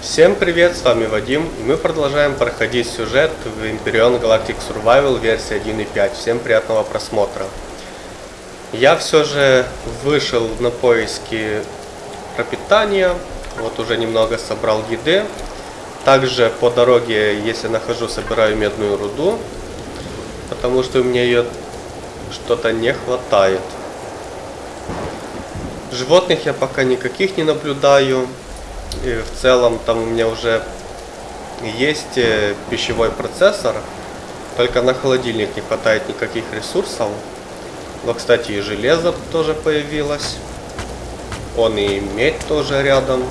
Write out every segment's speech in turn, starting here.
Всем привет, с вами Вадим, и мы продолжаем проходить сюжет в Imperion Galactic Survival версии 1.5. Всем приятного просмотра. Я все же вышел на поиски пропитания, вот уже немного собрал еды. Также по дороге, если нахожу, собираю медную руду, потому что у меня ее что-то не хватает. Животных я пока никаких не наблюдаю. И в целом там у меня уже есть э, пищевой процессор. Только на холодильник не хватает никаких ресурсов. Но, кстати, и железо тоже появилось. Он и медь тоже рядом.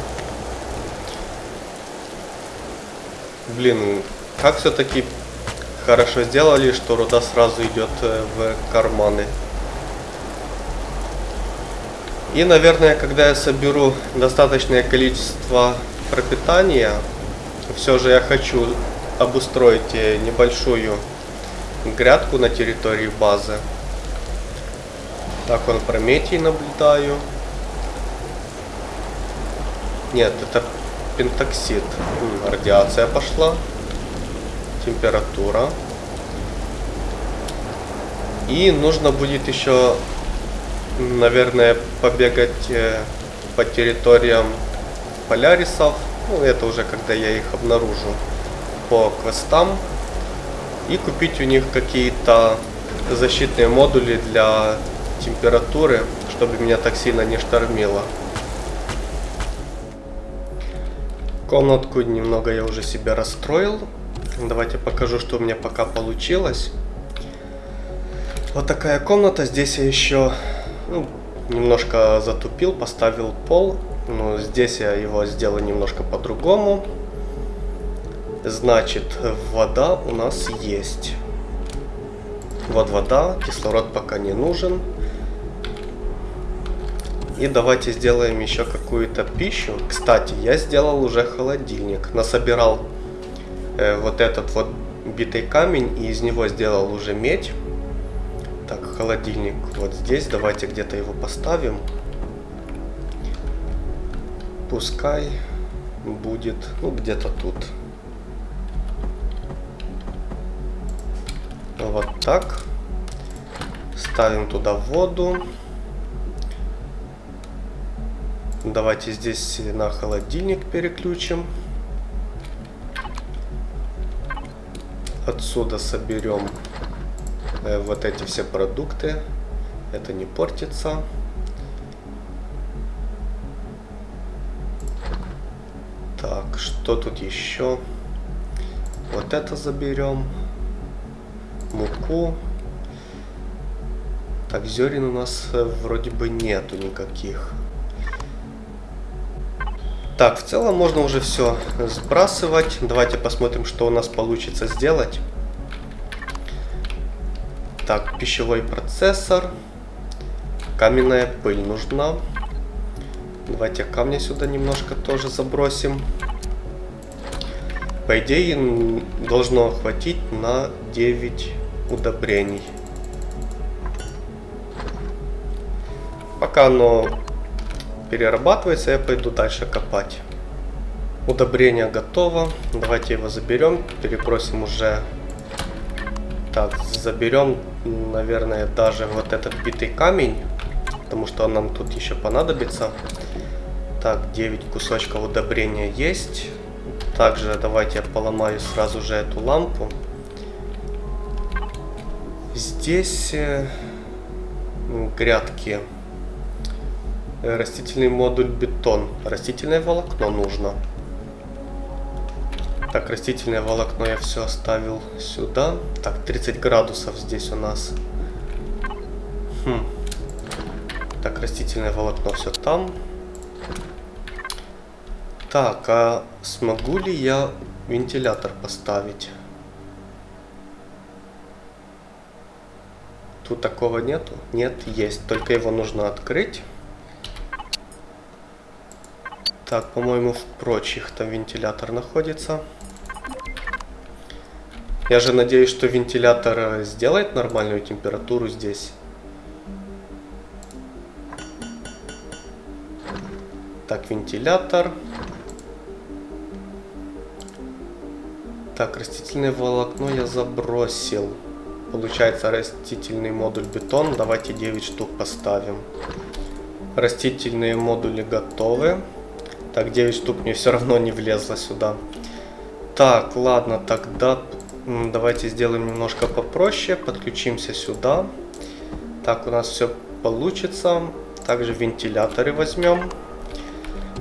Блин, как все-таки хорошо сделали, что руда сразу идет э, в карманы. И, наверное, когда я соберу достаточное количество пропитания, все же я хочу обустроить э, небольшую грядку на территории базы. Так, он Прометий наблюдаю. Нет, это пентоксид. Радиация пошла. Температура. И нужно будет еще наверное, побегать э, по территориям полярисов. Ну, это уже когда я их обнаружу по квестам. И купить у них какие-то защитные модули для температуры, чтобы меня так сильно не штормило. Комнатку немного я уже себе расстроил. Давайте покажу, что у меня пока получилось. Вот такая комната. Здесь я еще ну, немножко затупил, поставил пол. Но здесь я его сделаю немножко по-другому. Значит, вода у нас есть. Вот вода, кислород пока не нужен. И давайте сделаем еще какую-то пищу. Кстати, я сделал уже холодильник. Насобирал э, вот этот вот битый камень и из него сделал уже медь. Так, холодильник вот здесь. Давайте где-то его поставим. Пускай будет, ну, где-то тут. Вот так. Ставим туда воду. Давайте здесь на холодильник переключим. Отсюда соберем вот эти все продукты. Это не портится. Так, что тут еще? Вот это заберем. Муку. Так, зерен у нас э, вроде бы нету никаких. Так, в целом можно уже все сбрасывать. Давайте посмотрим, что у нас получится сделать. Так, пищевой процессор. Каменная пыль нужна. Давайте камня сюда немножко тоже забросим. По идее, должно хватить на 9 удобрений. Пока оно перерабатывается, я пойду дальше копать. Удобрение готово. Давайте его заберем, перебросим уже так, заберем, наверное, даже вот этот битый камень, потому что он нам тут еще понадобится. Так, 9 кусочков удобрения есть. Также давайте я поломаю сразу же эту лампу. Здесь э, грядки. Растительный модуль бетон. Растительное волокно нужно. Так, растительное волокно я все оставил сюда. Так, 30 градусов здесь у нас. Хм. Так, растительное волокно все там. Так, а смогу ли я вентилятор поставить? Тут такого нету? Нет, есть. Только его нужно открыть. Так, по-моему, в прочих там вентилятор находится. Я же надеюсь, что вентилятор э, сделает нормальную температуру здесь. Так, вентилятор. Так, растительное волокно я забросил. Получается растительный модуль бетон. Давайте 9 штук поставим. Растительные модули готовы. Так, 9 штук мне все равно не влезло сюда. Так, ладно, тогда давайте сделаем немножко попроще. Подключимся сюда. Так, у нас все получится. Также вентиляторы возьмем.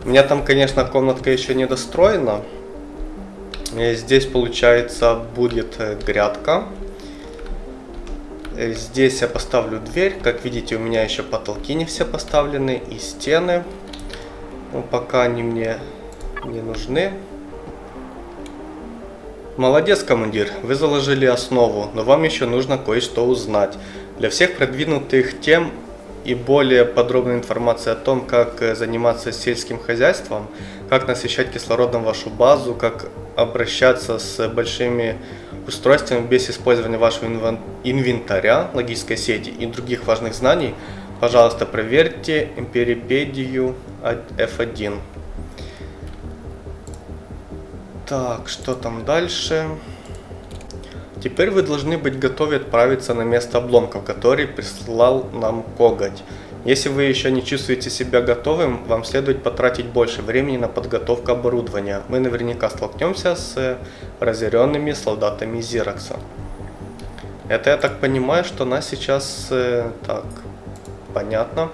У меня там, конечно, комнатка еще не достроена. Здесь, получается, будет э, грядка. Э, здесь я поставлю дверь. Как видите, у меня еще потолки не все поставлены и стены. Но пока они мне не нужны. Молодец, командир, вы заложили основу, но вам еще нужно кое-что узнать. Для всех продвинутых тем и более подробная информация о том, как э, заниматься сельским хозяйством, как насыщать кислородом вашу базу, как обращаться с большими устройствами без использования вашего инвентаря, логической сети и других важных знаний, пожалуйста, проверьте Эмперипедию F1. Так, что там дальше? Теперь вы должны быть готовы отправиться на место обломков, который прислал нам Коготь. Если вы еще не чувствуете себя готовым, вам следует потратить больше времени на подготовку оборудования. Мы наверняка столкнемся с разъяренными солдатами Зиракса. Это я так понимаю, что нас сейчас... Э, так, понятно.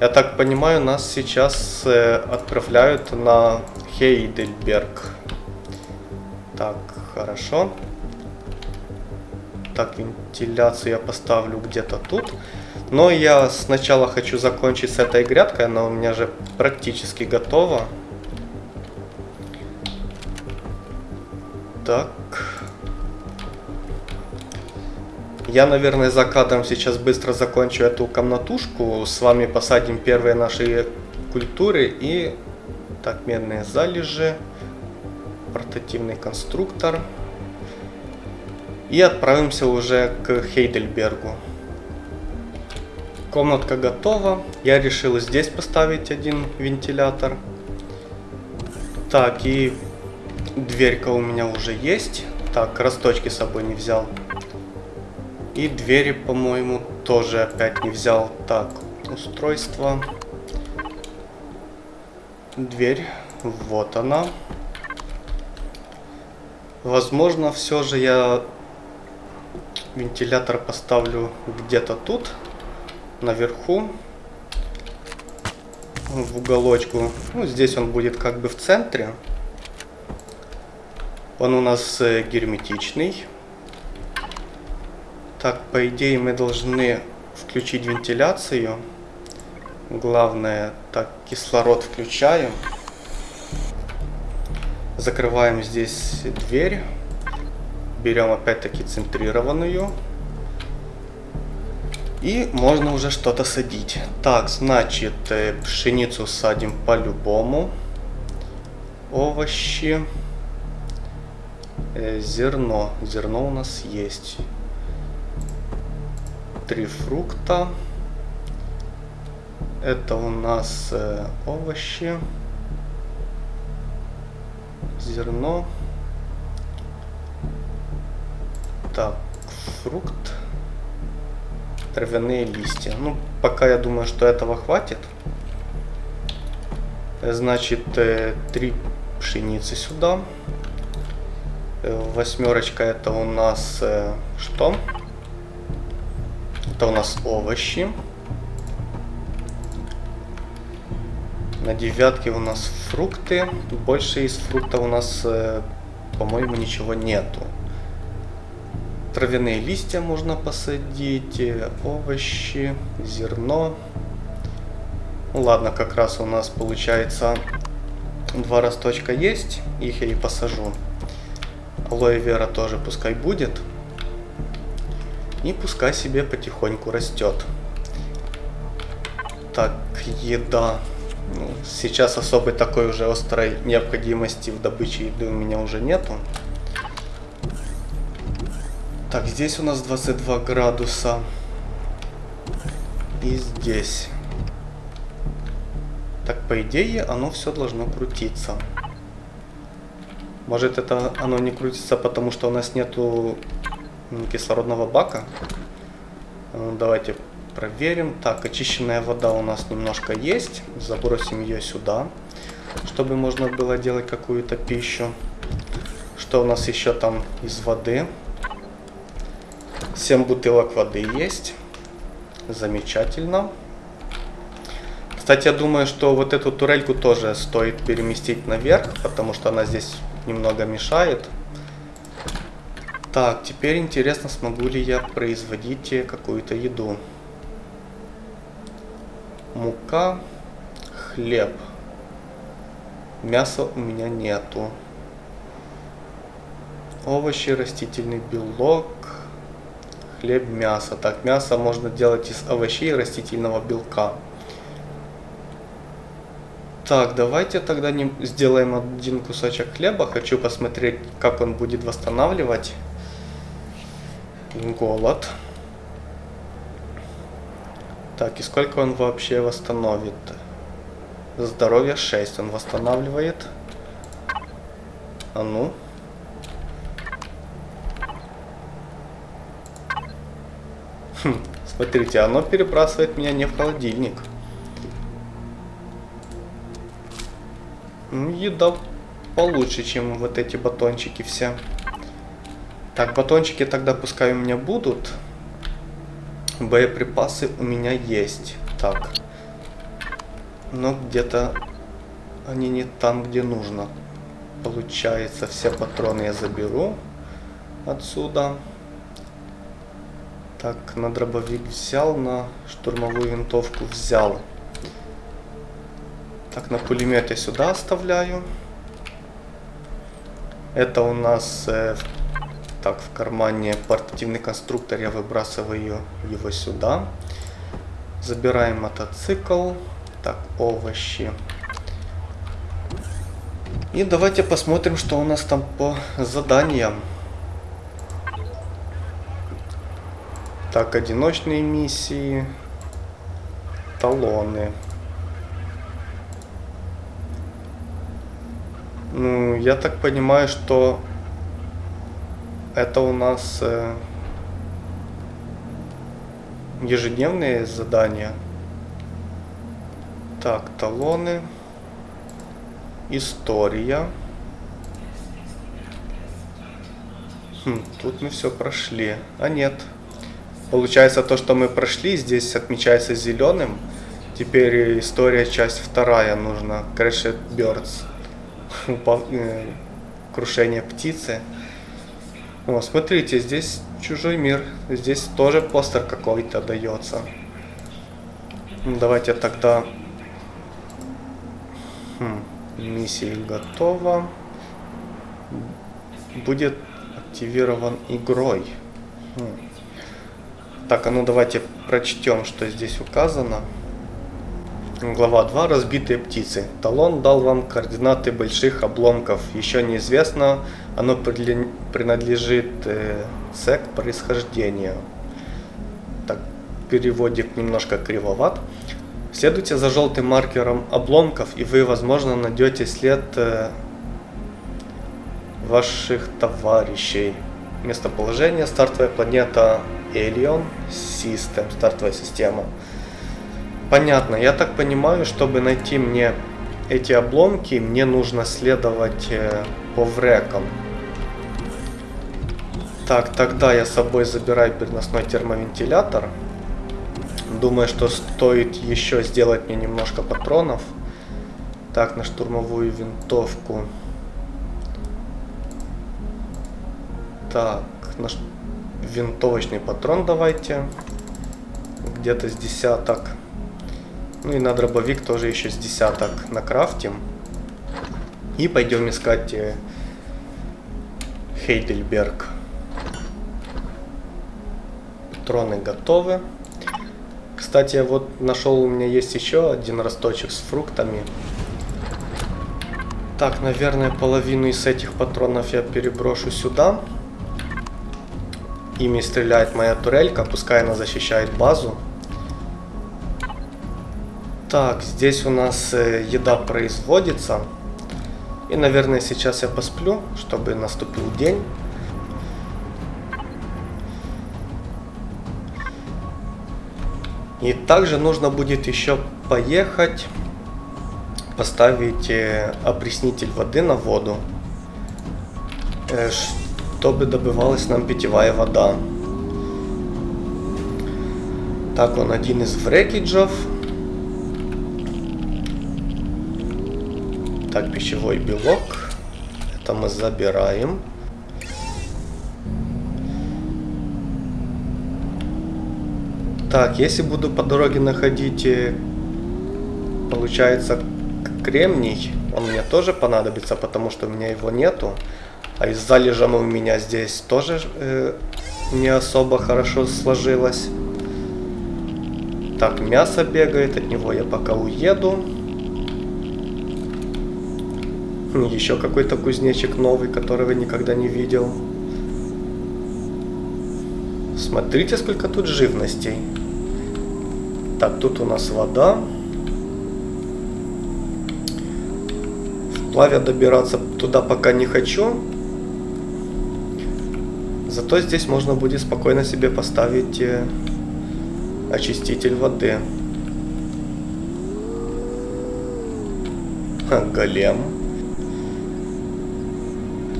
Я так понимаю, нас сейчас э, отправляют на Хейдельберг. Так, хорошо. Так, вентиляцию я поставлю где-то тут. Но я сначала хочу закончить с этой грядкой, она у меня же практически готова. Так. Я, наверное, за кадром сейчас быстро закончу эту комнатушку. С вами посадим первые наши культуры и... Так, медные залежи портативный конструктор. И отправимся уже к Хейдельбергу. Комнатка готова. Я решил здесь поставить один вентилятор. Так, и дверька у меня уже есть. Так, росточки с собой не взял. И двери, по-моему, тоже опять не взял. Так, устройство. Дверь. Вот она. Возможно, все же я вентилятор поставлю где-то тут, наверху, в уголочку. Ну, здесь он будет как бы в центре. Он у нас э, герметичный. Так, по идее мы должны включить вентиляцию. Главное, так, кислород включаем. Закрываем здесь дверь. Берем опять-таки центрированную. И можно уже что-то садить. Так, значит, э, пшеницу садим по-любому. Овощи. Э, зерно. Зерно у нас есть. Три фрукта. Это у нас э, овощи зерно. Так, фрукт. Травяные листья. Ну, пока я думаю, что этого хватит. Значит, э, три пшеницы сюда. Э, восьмерочка это у нас э, что? Это у нас овощи. На девятке у нас фрукты. Больше из фруктов у нас, э, по-моему, ничего нету. Травяные листья можно посадить, э, овощи, зерно. Ну ладно, как раз у нас получается два росточка есть, их я и посажу. Алоэ вера тоже пускай будет. И пускай себе потихоньку растет. Так, еда. Ну, сейчас особой такой уже острой необходимости в добыче еды у меня уже нету. Так, здесь у нас 22 градуса. И здесь. Так, по идее, оно все должно крутиться. Может это оно не крутится, потому что у нас нету кислородного бака. Ну, давайте проверим. Так, очищенная вода у нас немножко есть. Забросим ее сюда, чтобы можно было делать какую-то пищу. Что у нас еще там из воды? 7 бутылок воды есть. Замечательно. Кстати, я думаю, что вот эту турельку тоже стоит переместить наверх, потому что она здесь немного мешает. Так, теперь интересно, смогу ли я производить какую-то еду. Мука, хлеб. Мяса у меня нету. Овощи, растительный белок, хлеб, мясо. Так, мясо можно делать из овощей и растительного белка. Так, давайте тогда не сделаем один кусочек хлеба. Хочу посмотреть, как он будет восстанавливать голод. Так, и сколько он вообще восстановит? Здоровье 6 он восстанавливает. А ну. Хм, смотрите, оно перебрасывает меня не в холодильник. Ну, еда получше, чем вот эти батончики все. Так, батончики тогда пускай у меня будут. Боеприпасы у меня есть. Так. Но где-то они не там, где нужно. Получается, все патроны я заберу отсюда. Так, на дробовик взял, на штурмовую винтовку взял. Так, на пулемет я сюда оставляю. Это у нас э, так в кармане портативный конструктор, я выбрасываю его сюда. Забираем мотоцикл. Так, овощи. И давайте посмотрим, что у нас там по заданиям. Так, одиночные миссии. Талоны. Ну, я так понимаю, что это у нас э, ежедневные задания. Так, талоны. История. Хм, тут мы все прошли. А нет. Получается, то, что мы прошли, здесь отмечается зеленым. Теперь история, часть вторая нужна. Crashed Birds. Э, крушение птицы. О, смотрите, здесь чужой мир. Здесь тоже постер какой-то дается. Ну, давайте тогда... Хм, миссия готова. Будет активирован игрой. Хм. Так, а ну давайте прочтем, что здесь указано. Глава 2. Разбитые птицы. Талон дал вам координаты больших обломков. Еще неизвестно, оно принадлежит э, C к происхождению. Так, переводик немножко кривоват. Следуйте за желтым маркером обломков, и вы, возможно, найдете след э, ваших товарищей. Местоположение. Стартовая планета Alien System. Стартовая система. Понятно. Я так понимаю, чтобы найти мне эти обломки, мне нужно следовать э, по врекам. Так, тогда я с собой забираю переносной термовентилятор. Думаю, что стоит еще сделать мне немножко патронов. Так, на штурмовую винтовку. Так, на винтовочный патрон давайте. Где-то с десяток. Ну и на дробовик тоже еще с десяток накрафтим. И пойдем искать э, Хейдельберг. Патроны готовы. Кстати, вот нашел у меня есть еще один росточек с фруктами. Так, наверное, половину из этих патронов я переброшу сюда. Ими стреляет моя турелька, пускай она защищает базу. Так, здесь у нас э, еда производится. И, наверное, сейчас я посплю, чтобы наступил день. И также нужно будет еще поехать, поставить э, опреснитель воды на воду, э, чтобы добывалась нам питьевая вода. Так, он один из врекиджев. Так, пищевой белок. Это мы забираем. Так, если буду по дороге находить, э, получается, кремний, он мне тоже понадобится, потому что у меня его нету. А и с залежом у меня здесь тоже э, не особо хорошо сложилось. Так, мясо бегает, от него я пока уеду. Еще какой-то кузнечик новый, которого никогда не видел. Смотрите, сколько тут живностей. Так, тут у нас вода. Вплавь добираться туда пока не хочу. Зато здесь можно будет спокойно себе поставить э, очиститель воды. Ха, голем.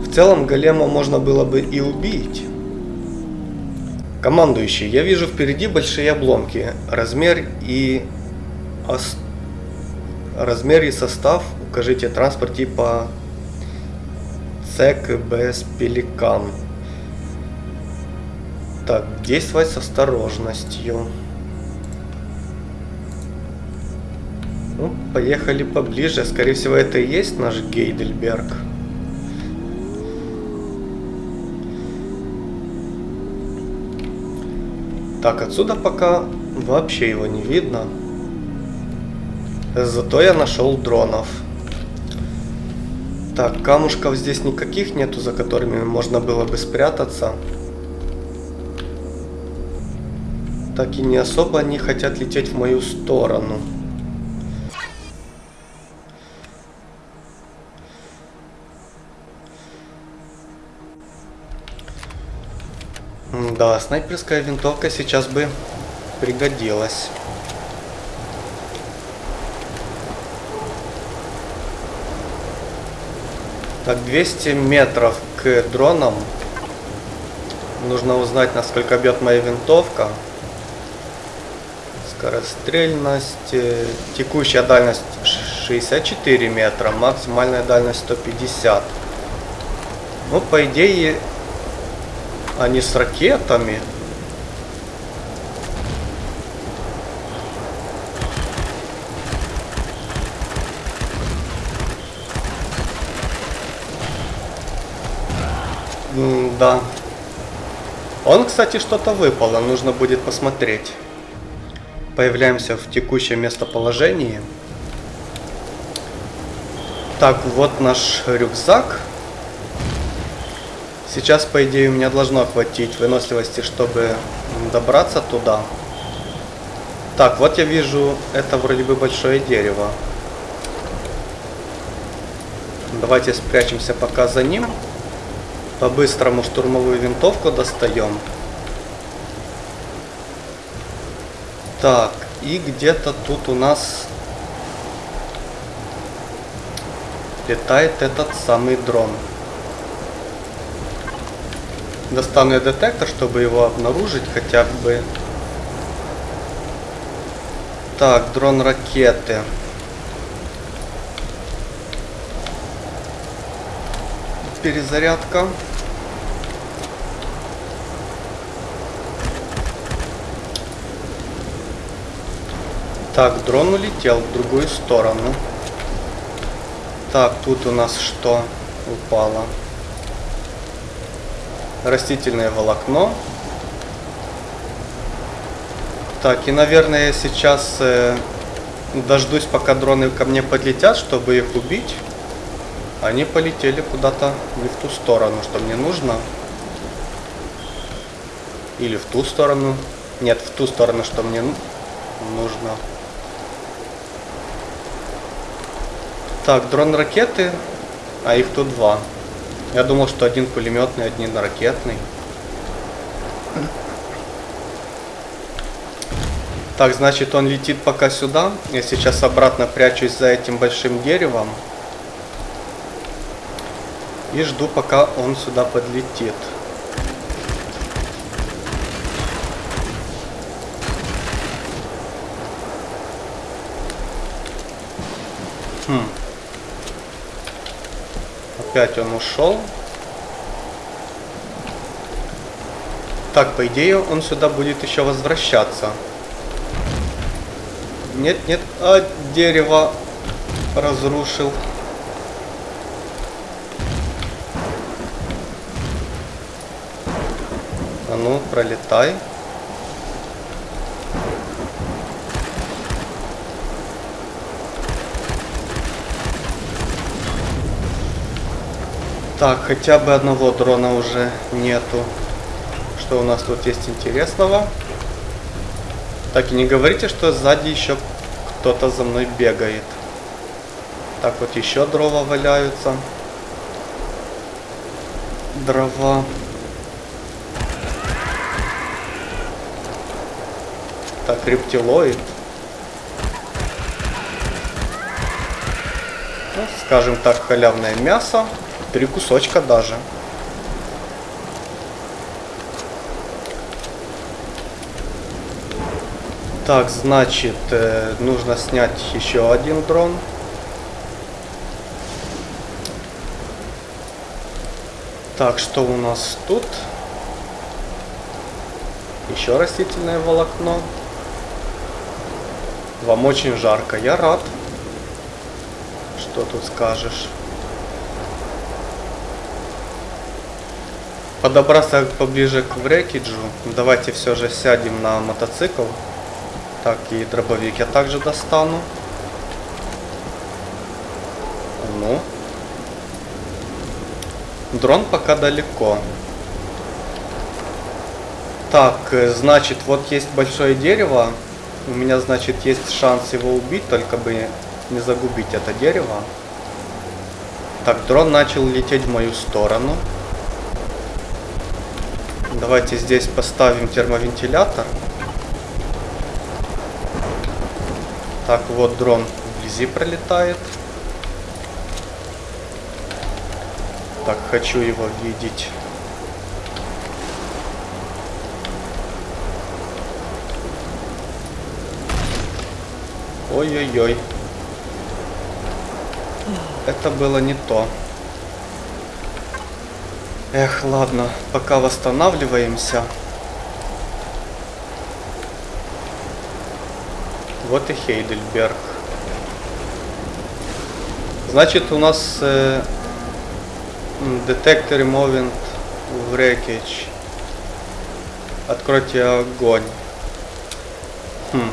В целом голема можно было бы и убить. Командующий, я вижу впереди большие обломки. Размер и ос... размер и состав укажите транспорт типа ЦЕК без Пеликан. Так, действовать с осторожностью. Ну, поехали поближе. Скорее всего, это и есть наш Гейдельберг. Так, отсюда пока вообще его не видно. Зато я нашел дронов. Так, камушков здесь никаких нету, за которыми можно было бы спрятаться. Так и не особо они хотят лететь в мою сторону. Да, снайперская винтовка сейчас бы пригодилась. Так, 200 метров к дронам. Нужно узнать, насколько бьет моя винтовка. Скорострельность. Текущая дальность 64 метра. Максимальная дальность 150. Ну, по идее, они с ракетами. М да. Он, кстати, что-то выпало. Нужно будет посмотреть. Появляемся в текущем местоположении. Так, вот наш рюкзак. Сейчас, по идее, у меня должно хватить выносливости, чтобы добраться туда. Так, вот я вижу, это вроде бы большое дерево. Давайте спрячемся пока за ним. По-быстрому штурмовую винтовку достаем. Так, и где-то тут у нас летает этот самый дрон. Достану я детектор, чтобы его обнаружить хотя бы. Так, дрон ракеты. Перезарядка. Так, дрон улетел в другую сторону. Так, тут у нас что упало? Растительное волокно. Так, и, наверное, я сейчас э, дождусь, пока дроны ко мне подлетят, чтобы их убить. Они полетели куда-то не в ту сторону, что мне нужно. Или в ту сторону. Нет, в ту сторону, что мне нужно. Так, дрон ракеты. А их тут два. Я думал, что один пулеметный, один ракетный. Так, значит, он летит пока сюда. Я сейчас обратно прячусь за этим большим деревом. И жду, пока он сюда подлетит. Опять он ушел. Так, по идее, он сюда будет еще возвращаться. Нет, нет, а дерево разрушил. А ну, пролетай. Так, хотя бы одного дрона уже нету. Что у нас тут есть интересного? Так, и не говорите, что сзади еще кто-то за мной бегает. Так, вот еще дрова валяются. Дрова. Так, рептилоид. Ну, скажем так, халявное мясо. Три кусочка даже. Так, значит, э, нужно снять еще один дрон. Так, что у нас тут? Еще растительное волокно. Вам очень жарко, я рад. Что тут скажешь? Подобраться поближе к врекиджу. Давайте все же сядем на мотоцикл. Так, и дробовик я также достану. Ну. Дрон пока далеко. Так, э, значит, вот есть большое дерево. У меня, значит, есть шанс его убить, только бы не загубить это дерево. Так, дрон начал лететь в мою сторону. Давайте здесь поставим термовентилятор. Так, вот дрон вблизи пролетает. Так, хочу его видеть. Ой-ой-ой. Это было не то. Эх, ладно, пока восстанавливаемся. Вот и Хейдельберг. Значит, у нас э, детектор Moving Wreckage. Откройте огонь. Хм.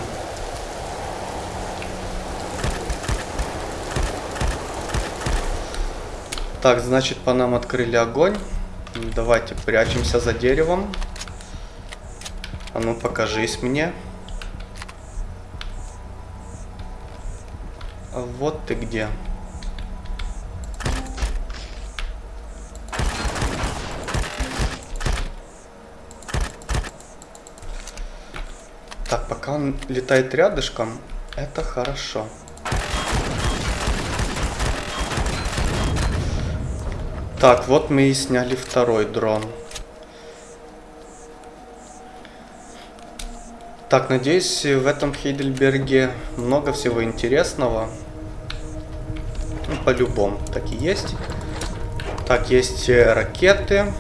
Так, значит, по нам открыли огонь. Давайте прячемся за деревом. А ну, покажись мне. Вот ты где. Так, пока он летает рядышком, это хорошо. Так, вот мы и сняли второй дрон. Так, надеюсь, в этом Хейдельберге много всего интересного. Ну, по-любому, так и есть. Так, есть э, ракеты.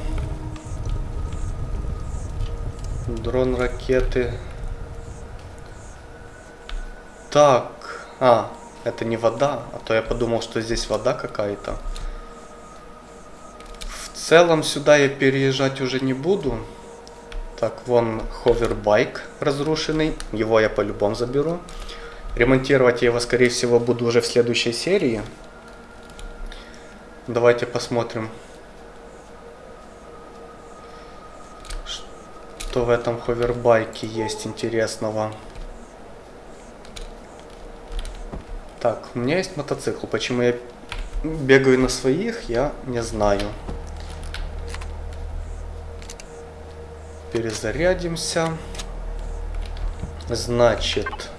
Дрон ракеты. Так, а, это не вода, а то я подумал, что здесь вода какая-то. Целом сюда я переезжать уже не буду. Так, вон ховербайк разрушенный. Его я по-любому заберу. Ремонтировать я его, скорее всего, буду уже в следующей серии. Давайте посмотрим, что в этом ховербайке есть интересного. Так, у меня есть мотоцикл. Почему я бегаю на своих, я не знаю. Перезарядимся. Значит...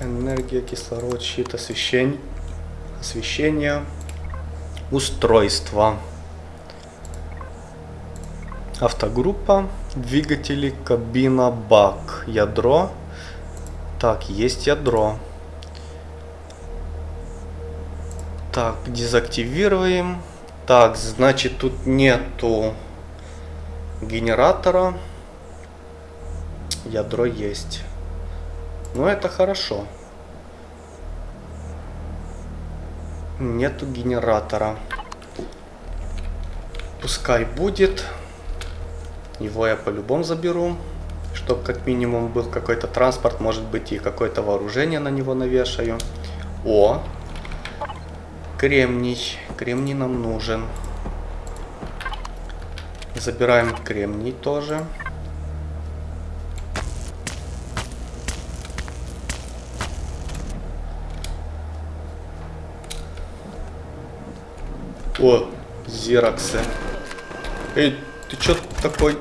Энергия, кислород, щит, освещение. Освещение. Устройство. Автогруппа. Двигатели, кабина, бак. Ядро. Так, есть ядро. Так, дезактивируем. Так, значит, тут нету генератора. Ядро есть. Ну, это хорошо. Нету генератора. Пускай будет. Его я по-любому заберу. Чтобы как минимум был какой-то транспорт, может быть и какое-то вооружение на него навешаю. О! Кремний. Кремний нам нужен. Забираем кремний тоже. О, зероксы. Эй, ты чё такой?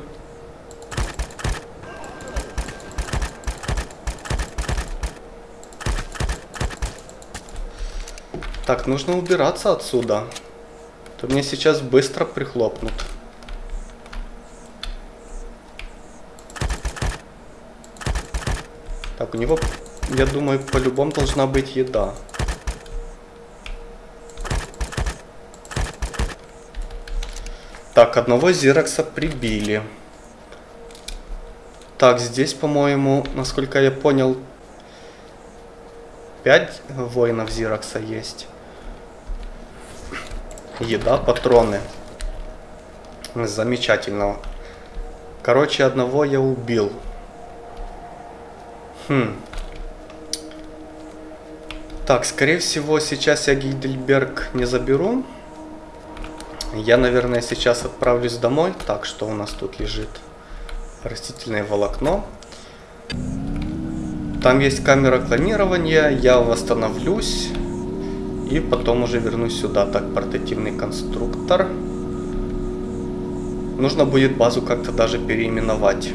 Так, нужно убираться отсюда. То мне сейчас быстро прихлопнут. Так, у него, я думаю, по-любому должна быть еда. Так, одного Зиракса прибили. Так, здесь, по-моему, насколько я понял, 5 воинов Зиракса есть. Еда, патроны. Замечательно. Короче, одного я убил. Хм. Так, скорее всего, сейчас я Гейдельберг не заберу. Я, наверное, сейчас отправлюсь домой. Так, что у нас тут лежит? Растительное волокно. Там есть камера клонирования. Я восстановлюсь. И потом уже вернусь сюда. Так, портативный конструктор. Нужно будет базу как-то даже переименовать.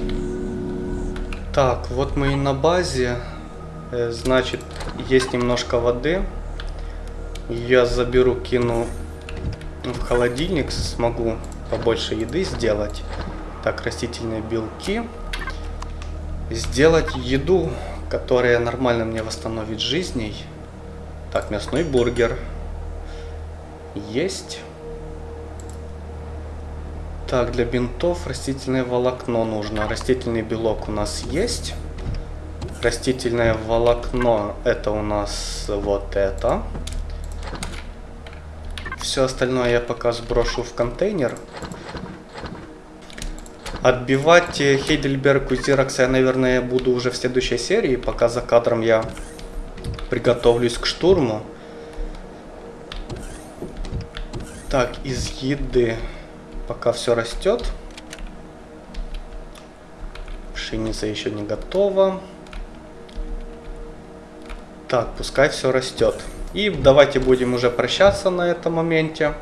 Так, вот мы и на базе. Э, значит, есть немножко воды. Я заберу, кину в холодильник смогу побольше еды сделать. Так, растительные белки. Сделать еду, которая нормально мне восстановит жизней. Так, мясной бургер. Есть. Так, для бинтов растительное волокно нужно. Растительный белок у нас есть. Растительное волокно это у нас вот это. Все остальное я пока сброшу в контейнер. Отбивать Хейдельберг у Зиракса я, наверное, буду уже в следующей серии. Пока за кадром я приготовлюсь к штурму. Так, из еды пока все растет. Пшеница еще не готова. Так, пускай все растет. И давайте будем уже прощаться на этом моменте.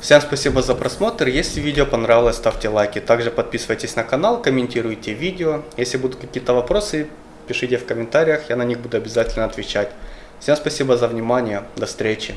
Всем спасибо за просмотр. Если видео понравилось, ставьте лайки. Также подписывайтесь на канал, комментируйте видео. Если будут какие-то вопросы, пишите в комментариях, я на них буду обязательно отвечать. Всем спасибо за внимание. До встречи.